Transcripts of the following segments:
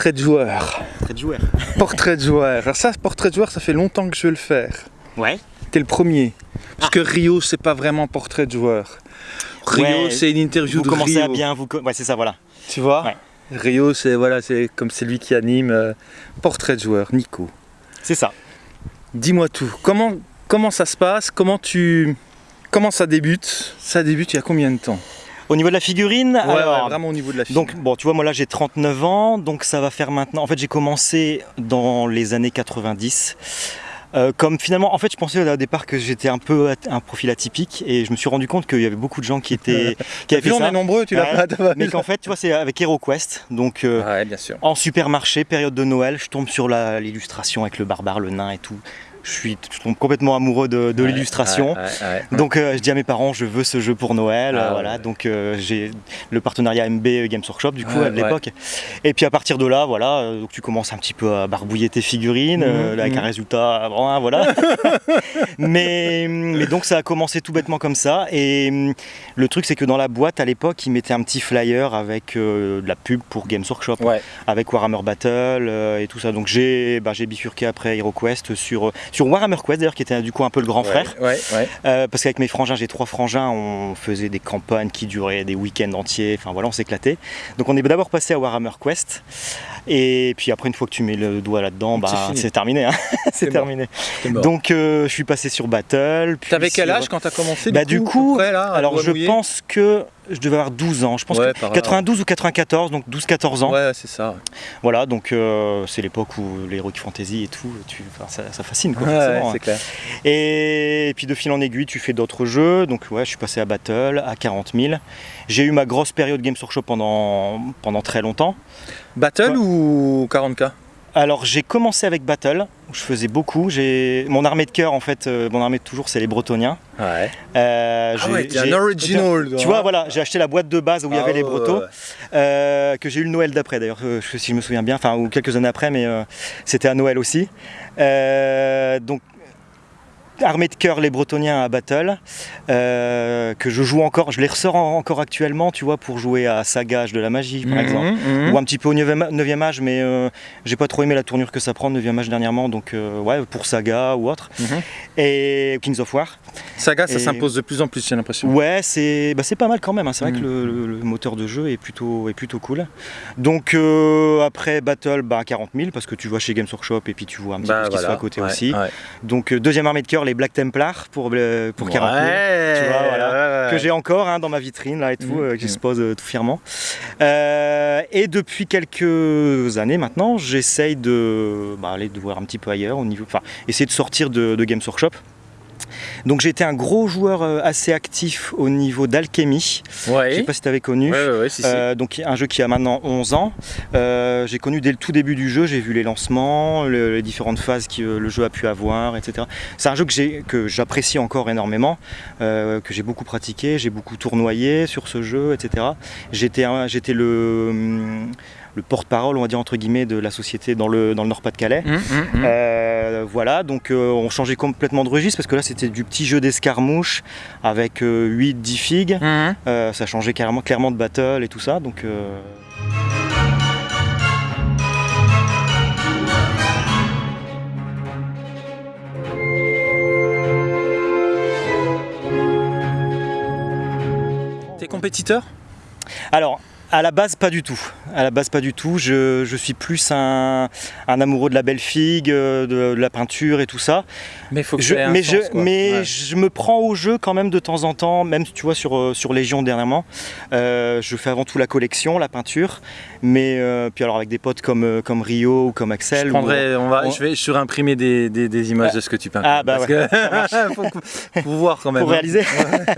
Portrait de joueur. Portrait de joueur. Portrait de joueur. Alors ça, portrait de joueur, ça fait longtemps que je veux le faire. Ouais. T'es le premier. Parce que Rio, c'est pas vraiment portrait de joueur. Rio, Ouais, c'est une interview Vous de commencez Rio. à bien vous... Ouais, c'est ça, voilà. Tu vois Ouais. Rio, c'est voilà, c'est comme c'est lui qui anime euh, portrait de joueur. Nico. C'est ça. Dis-moi tout. Comment comment ça se passe? Comment tu comment ça débute? Ça débute il y a combien de temps? Au niveau de la figurine, Ouais, alors, ouais, vraiment au niveau de la fille. Donc bon, tu vois, moi là j'ai 39 ans, donc ça va faire maintenant. En fait, j'ai commencé dans les années 90. Euh, comme finalement, en fait, je pensais au départ que j'étais un peu un profil atypique et je me suis rendu compte qu'il y avait beaucoup de gens qui étaient qui avaient fait on ça. est nombreux, tu l'as Ouais. pas Mais qu'en fait, tu vois, c'est avec HeroQuest, donc euh, Ouais, bien sûr. en supermarché, période de Noël, je tombe sur l'illustration avec le barbare, le nain et tout. Je suis complètement amoureux de, de Ouais, l'illustration. ouais, ouais, ouais. Donc euh, je dis à mes parents, je veux ce jeu pour Noël. Ah euh, voilà, donc euh, j'ai le partenariat MB Games Workshop du coup à l'époque. Et puis à partir de là, voilà, donc tu commences un petit peu à barbouiller tes figurines euh, Mhm, avec un mhm. résultat, bon, hein, voilà. mais, mais donc ça a commencé tout bêtement comme ça. Et hum, le truc c'est que dans la boîte à l'époque, ils mettaient un petit flyer avec de la pub pour Games Workshop avec Warhammer Battle et tout ça. Donc j'ai bah, j'ai bifurqué après HeroQuest sur, sur Warhammer Quest d'ailleurs qui était du coup un peu le grand frère. Ouais, ouais. Euh, parce qu'avec mes frangins, j'ai trois frangins, on faisait des campagnes qui duraient des week-ends entiers, enfin voilà, on s'éclatait. Donc on est d'abord passé à Warhammer Quest, et puis après, une fois que tu mets le doigt là-dedans, C'est bah, c'est terminé. hein. c'est terminé. T'es mort. Donc euh, je suis passé sur Battle. T'avais quel âge quand t'as commencé Bah, du coup, près, là, Alors je pense que je devais avoir 12 ans, je pense Ouais, que par là, 92 ou 94, donc 12-14 ans. Ouais, c'est ça. Voilà, donc euh, c'est l'époque où l'Heroic Fantasy et tout, tu, ça, ça fascine quoi. Ouais, forcément, hein. c'est clair. Et puis de fil en aiguille, tu fais d'autres jeux. Donc ouais, je suis passé à Battle, à 40 000. J'ai eu ma grosse période Games Workshop pendant, pendant très longtemps. Battle Ouais. ou 40k Alors j'ai commencé avec Battle, où je faisais beaucoup. J'ai Mon armée de cœur, en fait, euh, mon armée de toujours, c'est les Bretoniens. Ouais. Euh, Ah j'ai- ouais, un original. Tu vois, voilà, j'ai acheté la boîte de base où il y Ah avait les ouais, Bretos, ouais. euh, que j'ai eu le Noël d'après d'ailleurs, euh, si je me souviens bien, enfin, ou quelques années après, mais euh, c'était à Noël aussi. Euh, donc, armée de cœur, les Bretoniens à Battle, euh, que je joue encore, je les ressors en- encore actuellement, tu vois, pour jouer à Sagage de la magie, par Mhm, exemple. mhm. Ou un petit peu au 9e âge, mais euh, j'ai pas trop aimé la tournure que ça prend, 9e âge dernièrement, donc euh, ouais, pour Saga ou autre. Mhm. Et Kings of War. Saga, ça Et- s'impose de plus en plus, j'ai l'impression. Ouais, c'est bah, pas mal quand même. hein. C'est vrai que le, le- le moteur de jeu est plutôt, est plutôt cool. Donc après Battle, bah, 40 000 parce que tu vois chez Games Workshop et puis tu vois un petit Bah, peu ce qui se fait à côté Ouais, aussi. ouais. Donc deuxième armée de cœur, les Black Templars pour, euh, pour 40 000. Ouais, Tu vois, voilà. ouais, ouais. Que j'ai encore hein, dans ma vitrine là et tout, Mm, euh, que mm. j'expose euh, tout fièrement. Euh, et depuis quelques années maintenant, j'essaye de bah, aller de voir un petit peu ailleurs, au niveau, enfin, essayer de sortir de, de Games Workshop. Donc j'ai été un gros joueur euh, assez actif au niveau d'alchimie. Je Ouais. sais pas si tu avais connu. Ouais, ouais, si, si. Euh, donc un jeu qui a maintenant 11 ans. Euh, j'ai connu dès le tout début du jeu, j'ai vu les lancements, le- les différentes phases que le jeu a pu avoir, etc. C'est un jeu que j'apprécie encore énormément, euh, que j'ai beaucoup pratiqué, j'ai beaucoup tournoyé sur ce jeu, etc. J'étais j'étais le, hum, le porte-parole, on va dire entre guillemets, de la société dans le, dans le Nord-Pas-de-Calais. Hum, hum, hum. Euh, voilà, donc euh, on changeait complètement de registre parce que là c'était du petit jeu d'escarmouche avec 8-10 figues. Hum. Euh, ça changeait carrément, clairement de battle et tout ça. Donc, T'es compétiteur? Alors, à la base, pas du tout. À la base, pas du tout. Je, je suis plus un, un amoureux de la belle figue, euh, de, de la peinture et tout ça. Mais faut que Je- mais sens, je, quoi. mais Ouais. je me prends au jeu quand même de temps en temps, même tu vois sur, euh, sur Légion dernièrement. Euh, je fais avant tout la collection, la peinture. Mais euh, puis alors avec des potes comme, comme Rio ou comme Axel. Je ou- prendrai, on va, on- je vais surimprimer des, des, des images de ce que tu peins. Ah, bah parce ouais, que faut, faut voir quand même. pour hein. réaliser.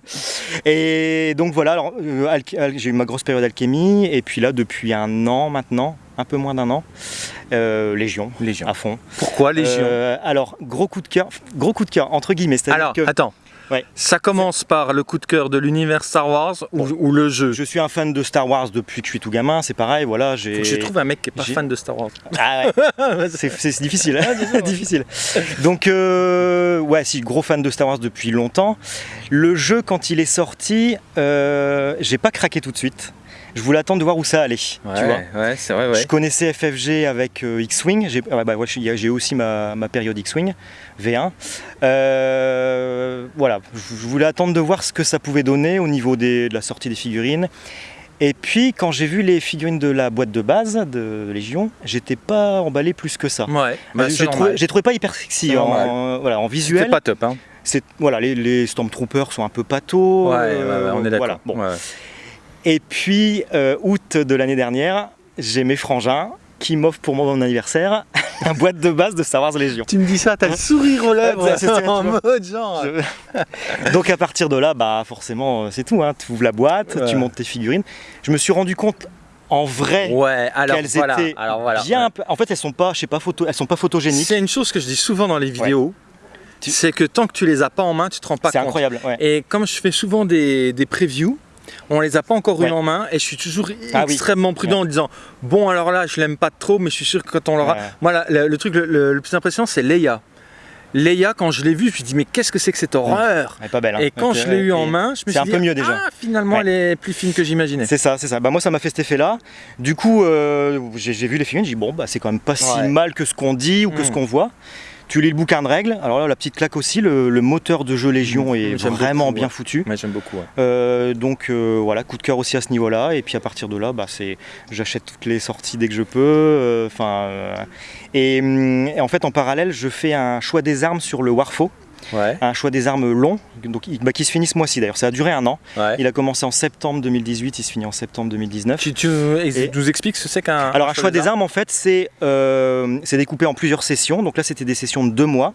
et donc voilà, alors, euh, j'ai eu ma grosse période alchimie, et puis là, depuis un an maintenant, un peu moins d'un an, euh, Légion, Légion. à fond. Pourquoi Légion Euh, alors, gros coup de cœur, gros coup de cœur, entre guillemets, Alors, que attends. Ouais. Ça commence par le coup de cœur de l'univers Star Wars ou, ou le jeu je suis un fan de Star Wars depuis que je suis tout gamin, c'est pareil, voilà, j'ai... Faut que je trouve un mec qui est pas fan de Star Wars. Ah ouais, c'est difficile, hein. difficile. Donc euh, ouais, si gros fan de Star Wars depuis longtemps. Le jeu quand il est sorti, euh, j'ai pas craqué tout de suite. Je voulais attendre de voir où ça allait. Ouais, tu vois. ouais, c'est vrai, ouais. Je connaissais FFG avec euh, X-Wing, j'ai ouais, bah, ouais, aussi ma, ma période X-Wing, V1. Euh, voilà, je voulais attendre de voir ce que ça pouvait donner au niveau des- de la sortie des figurines. Et puis quand j'ai vu les figurines de la boîte de base de Légion, j'étais pas emballé plus que ça. Ouais, bah, c'est j'ai trouvé, pas hyper sexy C'est en, voilà, en visuel. C'était pas top, hein. C'est voilà, les, les Stormtroopers sont un peu patos. Ouais, euh, on est d'accord. voilà, bon. Et puis, euh, août de l'année dernière, j'ai mes frangins qui m'offrent pour mon anniversaire un boîte de base de Star Wars Légion. Tu me dis ça, t'as le sourire aux lèvres, c'est en mode genre. Je- Donc à partir de là, bah forcément, euh, c'est tout. Hein. Tu ouvres la boîte, Ouais. tu montes tes figurines. Je me suis rendu compte en vrai Ouais, qu'elles voilà. étaient alors voilà. bien. ouais. un peu- En fait, elles sont pas, je sais pas, photo, elles sont pas photogéniques. C'est une chose que je dis souvent dans les vidéos. Tu- C'est que tant que tu les as pas en main, tu te rends pas C'est compte. incroyable. ouais. Et comme je fais souvent des, des previews, on les a pas encore Ouais. une en main et je suis toujours Ah oui. extrêmement prudent en disant bon alors là je l'aime pas trop mais je suis sûr que quand on l'aura. Ouais. Moi le, le truc le, le- le plus impressionnant c'est Leia. Leia quand je l'ai vue je me suis dit mais qu'est-ce que c'est que cette horreur Elle est pas belle. hein. Et quand je l'ai ouais. eu en main je me c'est suis un dit peu mieux déjà. ah finalement Ouais. elle est plus fine que j'imaginais. C'est ça, c'est ça. Bah, moi, ça m'a fait cet effet-là. Du coup, euh, j'ai vu les figurines, j'ai dit bon, bah, c'est quand même pas si mal que ce qu'on dit ou que Mm. ce qu'on voit. Tu lis le bouquin de règles. Alors là, la petite claque aussi, le, le moteur de jeu Légion est vraiment beaucoup, bien ouais. foutu. J'aime beaucoup. ouais. Euh, donc euh, voilà, coup de cœur aussi à ce niveau-là. Et puis à partir de là, bah, c'est, j'achète toutes les sorties dès que je peux. Enfin, euh, et, hum, et en fait, en parallèle, je fais un choix des armes sur le Warfo, Ouais, un choix des armes long, donc bah, qui se finit ce mois-ci. D'ailleurs, ça a duré un an. ouais. Il a commencé en septembre 2018, il se finit en septembre 2019. Tu, tu Et- nous expliques ce que c'est qu'un. Alors un choix des armes en fait c'est euh, c'est découpé en plusieurs sessions. Donc là c'était des sessions de deux mois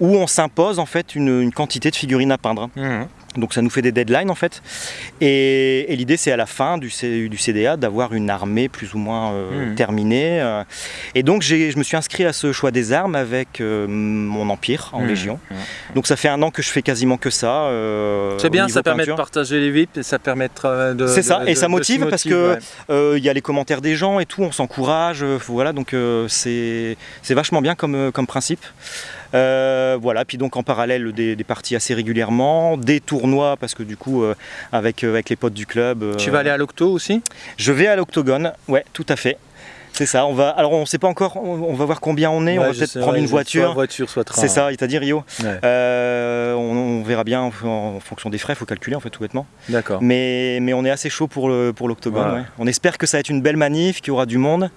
où on s'impose en fait une, une quantité de figurines à peindre. Mhm. Donc ça nous fait des deadlines en fait. Et, et l'idée c'est à la fin du, C- du CDA d'avoir une armée plus ou moins euh, Mhm. terminée. euh. Et donc je me suis inscrit à ce choix des armes avec euh, mon empire en Mhm. Légion. Donc ça fait un an que je fais quasiment que ça. C'est bien, ça permet de partager les VIP et ça permet de. C'est ça, de- et de- ça de motive parce que ouais. Il y a les commentaires des gens et tout, on s'encourage, voilà, donc c'est vachement bien comme, comme principe. Voilà, puis donc en parallèle des, des parties assez régulièrement, des tournois parce que du coup euh, avec, euh, avec les potes du club. euh, Tu vas aller à l'octo aussi? Je vais à l'octogone, ouais, tout à fait. C'est ça, on va. Alors on sait pas encore, on, va voir combien on est, on va peut-être prendre ouais, une Soit voiture. voiture, soit train. C'est ça, il t'a dit Rio. Ouais. Euh, on, on verra bien en, en fonction des frais, faut calculer en fait tout bêtement. D'accord. Mais, mais on est assez chaud pour le pour l'octogone. Voilà. On espère que ça va être une belle manif, qu'il y aura du monde.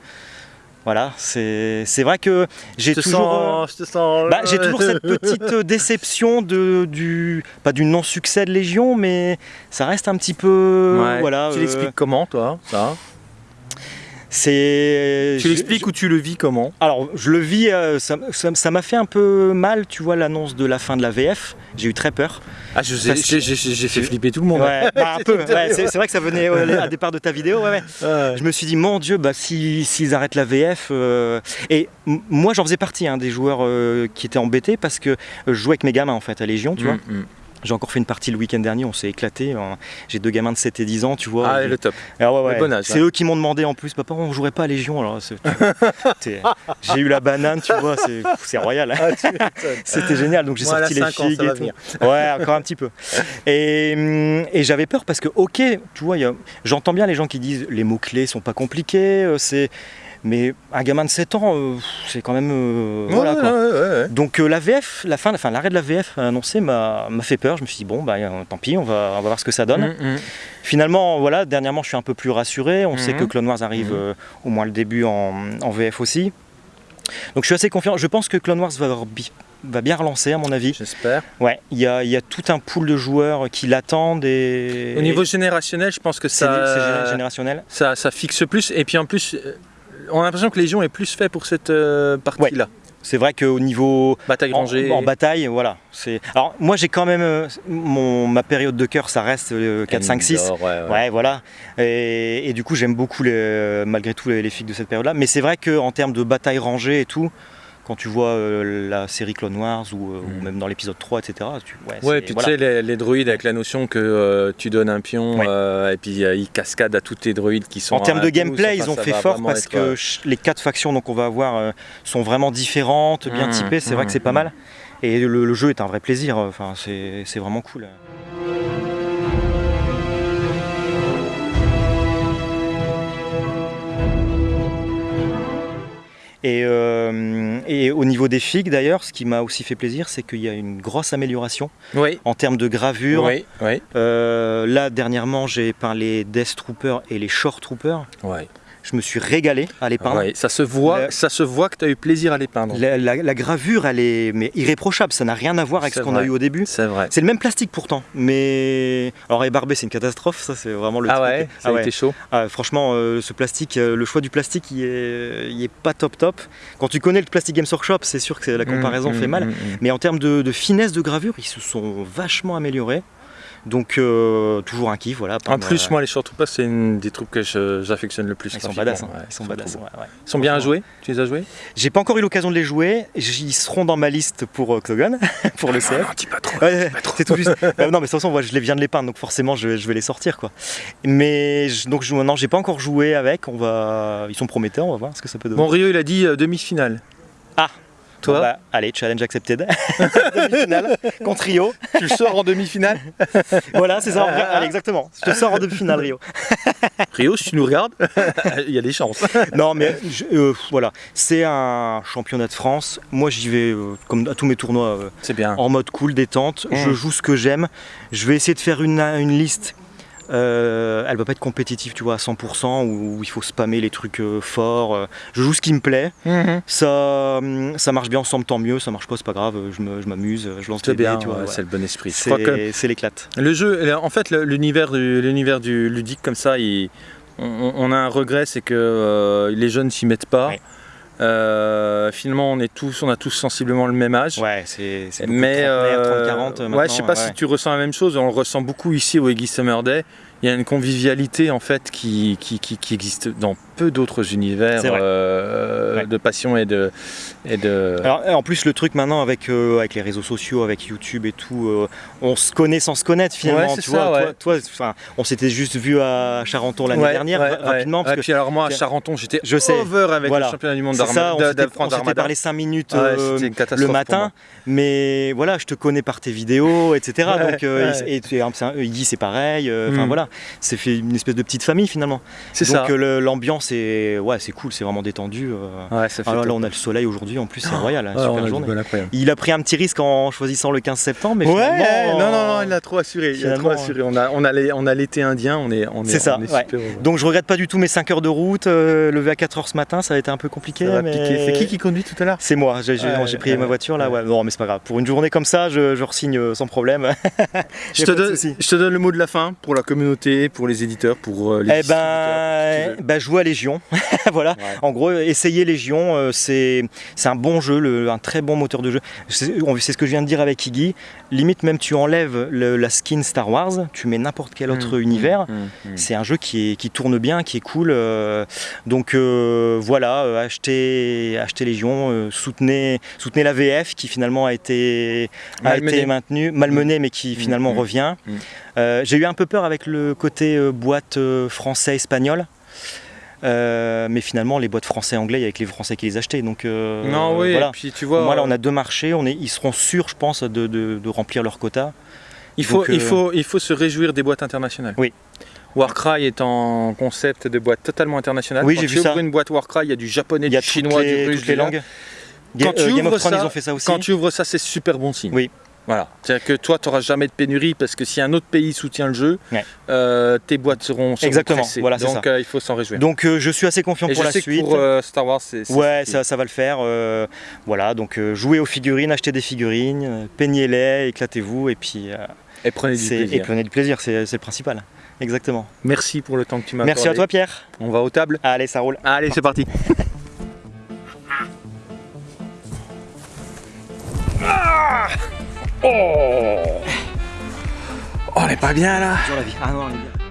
Voilà, c'est c'est vrai que j'ai euh, sens, je te sens. bah, j'ai toujours cette petite euh, déception de, du pas du non succès de Légion, mais ça reste un petit peu Ouais. voilà. Tu euh, l'expliques comment, toi ça? C'est Tu l'expliques ou tu le vis comment? Alors, je le vis, euh, ça m'a fait un peu mal, tu vois, l'annonce de la fin de la VF. J'ai eu très peur. Ah, que- j'ai fait flipper tout le monde. Ouais, bah, un peu. ouais, c'est vrai que ça venait euh, à départ de ta vidéo. Ouais. Je me suis dit, mon Dieu, bah, si- s'ils arrêtent la VF. euh, Et moi, j'en faisais partie hein, des joueurs euh, qui étaient embêtés parce que euh, je jouais avec mes gamins en fait à Légion, tu vois. Mm, mm. J'ai encore fait une partie le week-end dernier, on s'est éclaté. hein. J'ai deux gamins de 7 et 10 ans, tu vois. Ah, Et- le top. Ah ouais, ouais. Le bon âge, C'est eux qui m'ont demandé en plus, papa, on jouerait pas à Légion alors. J'ai eu la banane, tu vois, c'est royal. hein. C'était génial, donc j'ai sorti les ans, figues et tout. Ouais, encore un petit peu. Et, hum, et j'avais peur parce que, ok, tu vois, a- j'entends bien les gens qui disent les mots-clés sont pas compliqués, euh, c'est. Mais un gamin de 7 ans, euh, c'est quand même. euh, Ouais, voilà, ouais, quoi. ouais, ouais. Donc euh, la VF, la fin, enfin l'arrêt de la VF annoncé m'a fait peur. Je me suis dit bon bah tant pis, on va, on va voir ce que ça donne. Mm, mm. Finalement, voilà, dernièrement je suis un peu plus rassuré. On sait Mhm. que Clone Wars arrive au moins le début en, en VF aussi. Donc je suis assez confiant. Je pense que Clone Wars va, va bien relancer à mon avis. J'espère. Ouais, il y a, y a tout un pool de joueurs qui l'attendent et. Au niveau générationnel, je pense que c'est ça, c'est géné- générationnel. ça, ça fixe plus. Et puis en plus, on a l'impression que Légion est plus fait pour cette euh, partie-là. C'est vrai qu'au niveau Bataille en, rangée. en bataille, voilà. C'est. Alors moi j'ai quand même euh, mon ma période de cœur, ça reste euh, 4, 5, 6. Endor, ouais, ouais. Ouais, voilà. Et, et du coup, j'aime beaucoup les- malgré tout les, les figues de cette période-là. Mais c'est vrai qu'en termes de bataille rangée et tout, quand tu vois euh, la série Clone Wars ou, euh, ou Mm. même dans l'épisode 3, etc., tu, ouais, puis voilà. tu sais, les, les droïdes avec la notion que euh, tu donnes un pion Ouais. et puis ils cascadent à tous tes droïdes qui sont. En termes de gameplay, ils ont fait fort parce être, que les quatre factions donc on va avoir sont vraiment différentes, bien Mm, typées. C'est vrai mm, que c'est pas mal. Et le, le jeu est un vrai plaisir. Enfin, c'est vraiment cool. Et, euh, et au niveau des figues d'ailleurs, ce qui m'a aussi fait plaisir, c'est qu'il y a une grosse amélioration Oui. en termes de gravure. Oui, oui. Euh, là, dernièrement, j'ai peint les Death Troopers et les Short Troopers. Ouais. Je me suis régalé à les peindre. Ouais, ça se voit, ça se voit que tu as eu plaisir à les peindre. La, la- la gravure, elle est mais irréprochable. Ça n'a rien à voir avec ce qu'on a eu au début. C'est vrai. C'est le même plastique pourtant, mais alors Barbé c'est une catastrophe, ça c'est vraiment le Ah truc. ouais, ça Ah a ouais. été chaud. Ah, franchement, euh, ce plastique, euh, le choix du plastique, il est, il est pas top top. Quand tu connais le Plastic Games Workshop, c'est sûr que la comparaison Mmh, fait mmh, mal. mmh, mmh. Mais en termes de, de finesse de gravure, ils se sont vachement améliorés. Donc euh, toujours un kiff, voilà. En plus, euh, moi, les short troopers, c'est une des troupes que j'affectionne le plus. ils sont badass. hein. Ouais, ils sont badass. trouve. ouais, ouais. Ils sont bien à jouer Tu les as joués? J'ai pas encore eu l'occasion de les jouer. Ils seront dans ma liste pour Octagon, pour le CF. dis pas trop. Ouais, c'est tout juste. Euh, non, mais de toute façon, moi, je les viens de les peindre, donc forcément, je vais, je vais les sortir, quoi. Mais je- donc, je, non, j'ai pas encore joué avec. On va, ils sont prometteurs. On va voir ce que ça peut donner. Bon, Rio, il a dit euh, demi-finale. Ah. Toi, Bon, bah, allez, challenge accepted. Demi-finale contre Rio. tu sors en demi-finale Voilà, c'est ça. Allez, exactement. Je te sors en demi-finale, Rio. Rio, si tu nous regardes, il y a des chances. Non, mais je- euh, voilà, c'est un championnat de France. Moi, j'y vais euh, comme à tous mes tournois. euh, C'est bien. en mode cool, détente. Je joue ce que j'aime. Je vais essayer de faire une, une liste. Euh, elle va pas être compétitive, tu vois, à 100% où, où il faut spammer les trucs euh, forts. euh. Je joue ce qui me plaît. Mhm. Ça, hum, ça marche bien ensemble, tant mieux. Ça marche pas, c'est pas grave. Je me- je m'amuse, je, lance dés, bien, tu vois. ouais, ouais. c'est le bon esprit. C'est c'est l'éclate. le jeu, en fait, l'univers du, l'univers du ludique comme ça, il- on, on a un regret, c'est que euh, les jeunes s'y mettent pas. Ouais. Euh, finalement, on est tous, on a tous sensiblement le même âge. Ouais, c'est Mais trentenaires, euh, 30, 40 ouais, maintenant, je sais pas ouais. si tu ressens la même chose. On le ressent beaucoup ici au Eggy Summer Day. Il y a une convivialité en fait qui, qui, qui- qui existe dans peu d'autres univers euh, Ouais. de passion et de et de. Alors, en plus, le truc maintenant avec, euh, avec les réseaux sociaux, avec YouTube et tout, euh, on se connaît sans se connaître finalement. Ouais, c'est tu ça, vois, ouais. toi, toi, on s'était juste vu à Charenton l'année dernière, rapidement. Ouais, que puis alors moi à Charenton, j'étais je sais. over avec Voilà. le championnat du monde d'Armada. on s'était parlé 5 minutes le matin, mais voilà, je te connais par tes vidéos, etc. Donc, euh, ouais. et, et, c'est pareil. Enfin Mm. voilà, c'est fait une espèce de petite famille finalement. C'est donc ça. euh, le- l'ambiance est, ouais, c'est cool, c'est vraiment détendu. euh. Ouais, ça fait Alors là, on a le soleil aujourd'hui, en plus, c'est royal, hein, Ouais, on super journée. Il a pris un petit risque en choisissant le 15 septembre, mais Ouais, non, non, non, il a trop assuré. Il a trop assuré. On a, on a, on a l'été indien, on est, on est, ça, on est ouais. super heureux. Donc je regrette pas du tout mes 5 heures de route, euh, levé à 4 heures ce matin, ça a été un peu compliqué. Ça mais-. C'est qui qui conduit tout à l'heure? C'est moi, j'ai Ouais, pris ouais, ma voiture là, ouais. ouais. non mais c'est pas grave. Pour une journée comme ça, je, je re-signe euh, sans problème. te, donne, je te donne le mot de la fin pour la communauté, pour les éditeurs, pour euh, les Eh ben, bah, jouer à Légion. voilà. Ouais. En gros, essayer Légion, euh, c'est un bon jeu, le- un très bon moteur de jeu. C'est ce que je viens de dire avec Iggy. Limite, même tu enlèves le- la skin Star Wars, tu mets n'importe quel autre Mmh, univers. mmh, mmh. C'est un jeu qui, est- qui tourne bien, qui est cool. euh, donc euh, voilà, achetez, achetez Légion, soutenez, soutenez la VF qui finalement a été, a été maintenue, malmenée mais qui finalement revient. Euh, J'ai eu un peu peur avec le côté euh, boîte euh, français-espagnol. Euh, mais finalement, les boîtes français-anglais, il y avait que les Français qui les achetaient. Donc, euh, Non, oui, voilà. et puis tu vois, on a deux marchés. On est, ils seront sûrs, je pense, de, de- de remplir leur quota. il, faut, donc, il, euh, faut, il faut se réjouir des boîtes internationales. Oui. Warcry est en concept de boîte totalement internationale. Oui, j'ai vu ça. une boîte Warcry, il y a du japonais, du chinois, les, du russe, du- langues. Quand tu Game ouvres of Thrones, ça- ils ont fait ça aussi. Quand tu ouvres ça, c'est super bon signe. Oui. Voilà. C'est-à-dire que toi, tu n'auras jamais de pénurie parce que si un autre pays soutient le jeu, Ouais. euh, tes boîtes seront, seront Exactement, pressées. voilà, c'est Donc ça. euh, il faut s'en réjouir. Donc, euh, je suis assez confiant Et pour je la sais suite. que pour euh, Star Wars, c'est. Ouais, ça, ça va le faire. voilà, donc jouez aux figurines, achetez des figurines, peignez-les, éclatez-vous et puis Et prenez du c'est- et plaisir. prenez du plaisir, c'est le principal. Exactement. Merci pour le temps que tu m'as Merci à toi Pierre. On va aux tables. Allez, ça roule. Allez, c'est parti. Ah oh Oh, on est pas bien là Toujours la vie. Ah non, on est bien.